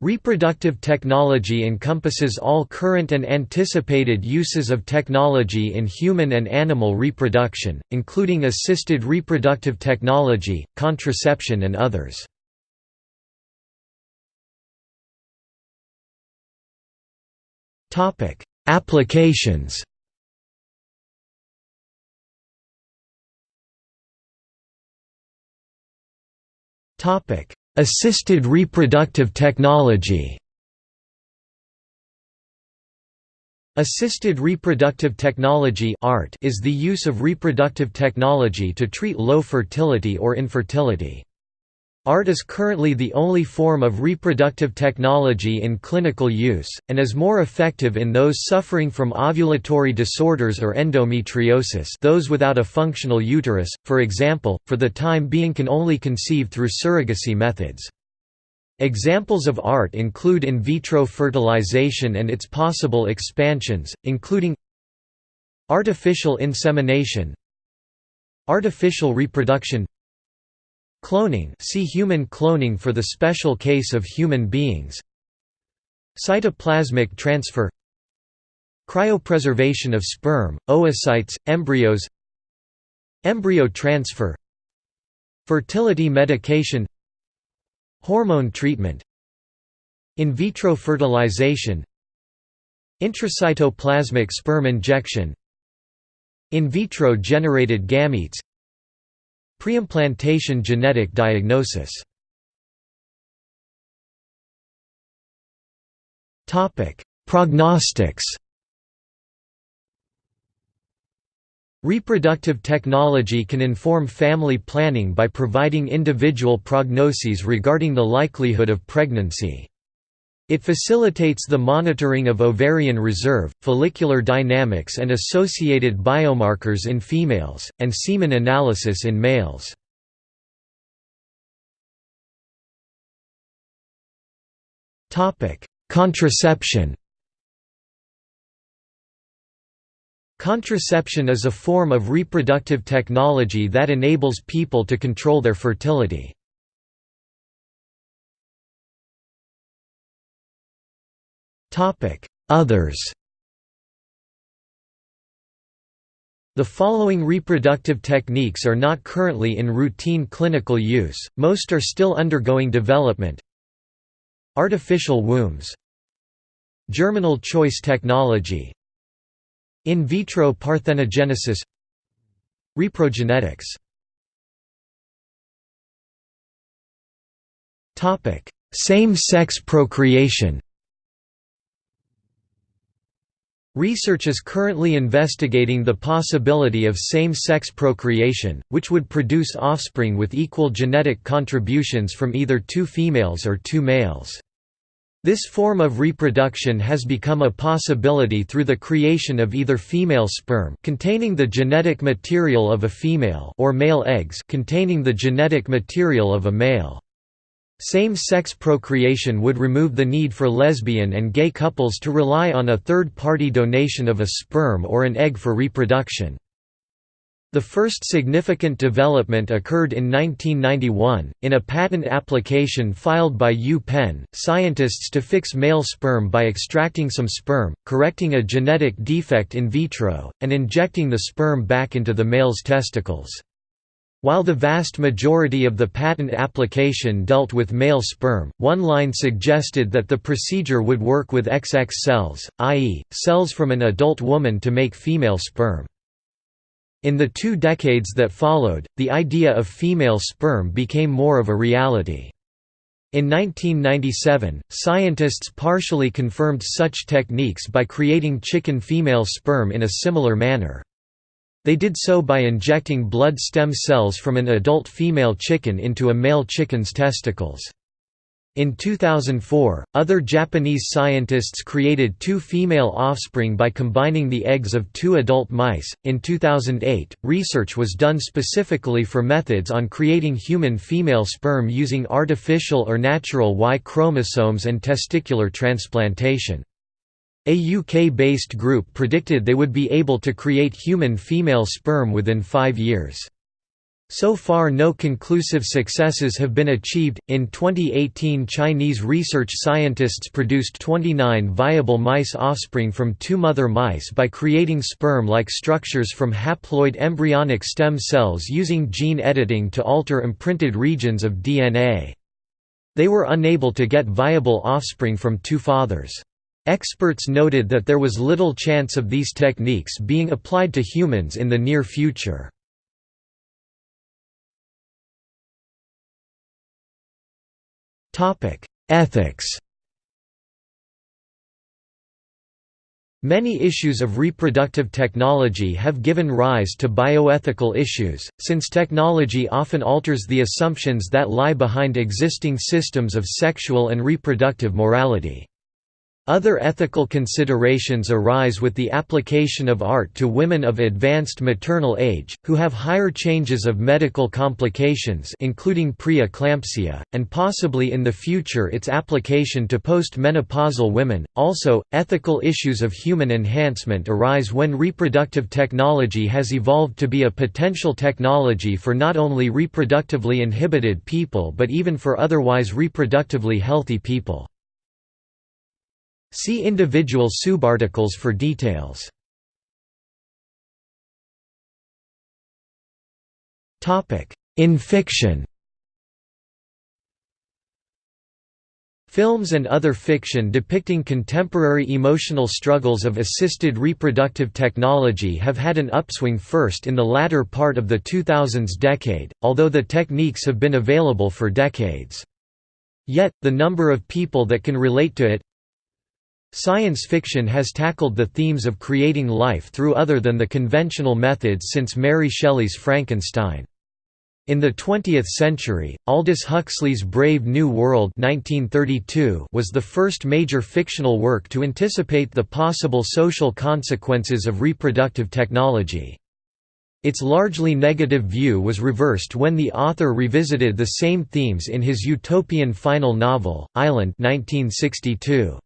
Reproductive technology encompasses all current and anticipated uses of technology in human and animal reproduction, including assisted reproductive technology, contraception and others. Applications Assisted reproductive technology Assisted reproductive technology is the use of reproductive technology to treat low fertility or infertility. ART is currently the only form of reproductive technology in clinical use, and is more effective in those suffering from ovulatory disorders or endometriosis those without a functional uterus, for example, for the time being can only conceive through surrogacy methods. Examples of ART include in vitro fertilization and its possible expansions, including artificial insemination artificial reproduction Cloning see human cloning for the special case of human beings. Cytoplasmic transfer. Cryopreservation of sperm, oocytes, embryos. Embryo transfer. Fertility medication. Hormone treatment. In vitro fertilization. Intracytoplasmic sperm injection. In vitro generated gametes Preimplantation genetic diagnosis Prognostics Reproductive technology can inform family planning by providing individual prognoses regarding the likelihood of pregnancy. It facilitates the monitoring of ovarian reserve, follicular dynamics and associated biomarkers in females, and semen analysis in males. Contraception Contraception is a form of reproductive technology that enables people to control their fertility. Others The following reproductive techniques are not currently in routine clinical use, most are still undergoing development. Artificial wombs. Germinal choice technology. In vitro parthenogenesis. Reprogenetics. Same-sex procreation Research is currently investigating the possibility of same-sex procreation, which would produce offspring with equal genetic contributions from either two females or two males. This form of reproduction has become a possibility through the creation of either female sperm containing the genetic material of a female or male eggs containing the genetic material of a male. Same-sex procreation would remove the need for lesbian and gay couples to rely on a third-party donation of a sperm or an egg for reproduction. The first significant development occurred in 1991, in a patent application filed by UPenn, scientists to fix male sperm by extracting some sperm, correcting a genetic defect in vitro, and injecting the sperm back into the male's testicles. While the vast majority of the patent application dealt with male sperm, one line suggested that the procedure would work with XX cells, i.e., cells from an adult woman to make female sperm. In the two decades that followed, the idea of female sperm became more of a reality. In 1997, scientists partially confirmed such techniques by creating chicken female sperm in a similar manner. They did so by injecting blood stem cells from an adult female chicken into a male chicken's testicles. In 2004, other Japanese scientists created two female offspring by combining the eggs of two adult mice. In 2008, research was done specifically for methods on creating human female sperm using artificial or natural Y chromosomes and testicular transplantation. A UK-based group predicted they would be able to create human female sperm within five years. So far no conclusive successes have been achieved. In 2018 Chinese research scientists produced 29 viable mice offspring from two mother mice by creating sperm-like structures from haploid embryonic stem cells using gene editing to alter imprinted regions of DNA. They were unable to get viable offspring from two fathers. Experts noted that there was little chance of these techniques being applied to humans in the near future. Ethics Many issues of reproductive technology have given rise to bioethical issues, since technology often alters the assumptions that lie behind existing systems of sexual and reproductive morality. Other ethical considerations arise with the application of art to women of advanced maternal age, who have higher changes of medical complications including pre-eclampsia, and possibly in the future its application to post-menopausal women. Also, ethical issues of human enhancement arise when reproductive technology has evolved to be a potential technology for not only reproductively inhibited people but even for otherwise reproductively healthy people. See individual subarticles for details. In fiction Films and other fiction depicting contemporary emotional struggles of assisted reproductive technology have had an upswing first in the latter part of the 2000s decade, although the techniques have been available for decades. Yet, the number of people that can relate to it, Science fiction has tackled the themes of creating life through other than the conventional methods since Mary Shelley's Frankenstein. In the 20th century, Aldous Huxley's Brave New World 1932 was the first major fictional work to anticipate the possible social consequences of reproductive technology. Its largely negative view was reversed when the author revisited the same themes in his utopian final novel, Island 1962.